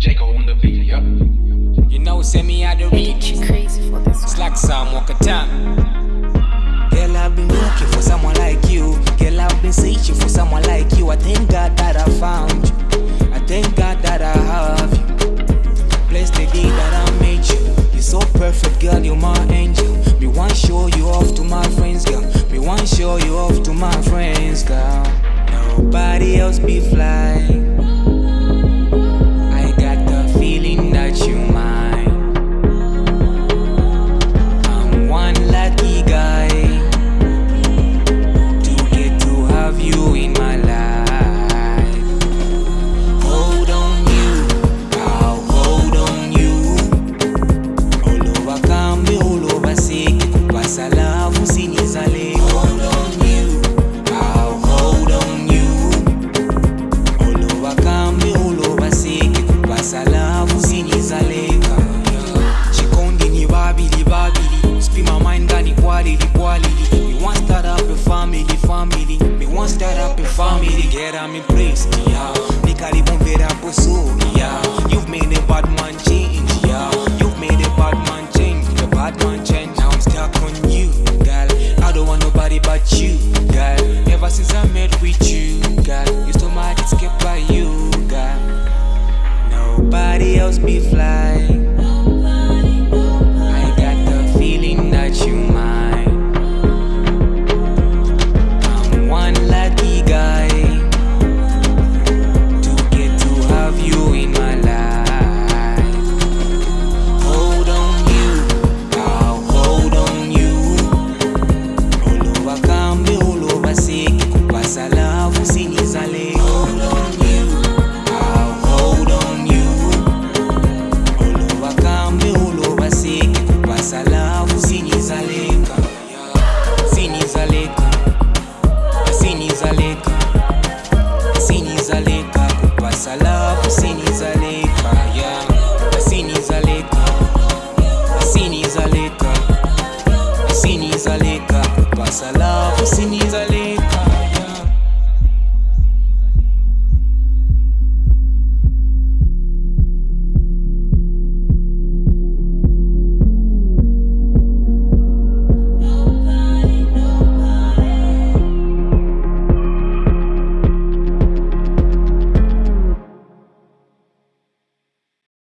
Jacob on the beat, yup. You know, send me out the Hey, reach. crazy for this It's like some walk a time. Girl, I've been looking for someone like you. Girl, I've been searching for someone like you. I thank God that I found you. I thank God that I have you. Bless the day that I made you. You're so perfect, girl. You're my angel. Me want show you off to my friends, girl. Me want show you off to my friends, girl. Nobody else be fly. On me praise, yeah. Nikaribomvera poso, yeah. You've made a bad man change, yeah. You've made a bad man change, the bad man change. Now I'm stuck on you, girl. I don't want nobody but you, girl. Ever since I met with you, girl, you stole my kept by you, girl. Nobody else be fly. Sinizaleka, sinizaleka, kupasa love usinizaleka. Yeah, sinizaleka, sinizaleka, sinizaleka, kupasa love usinizaleka.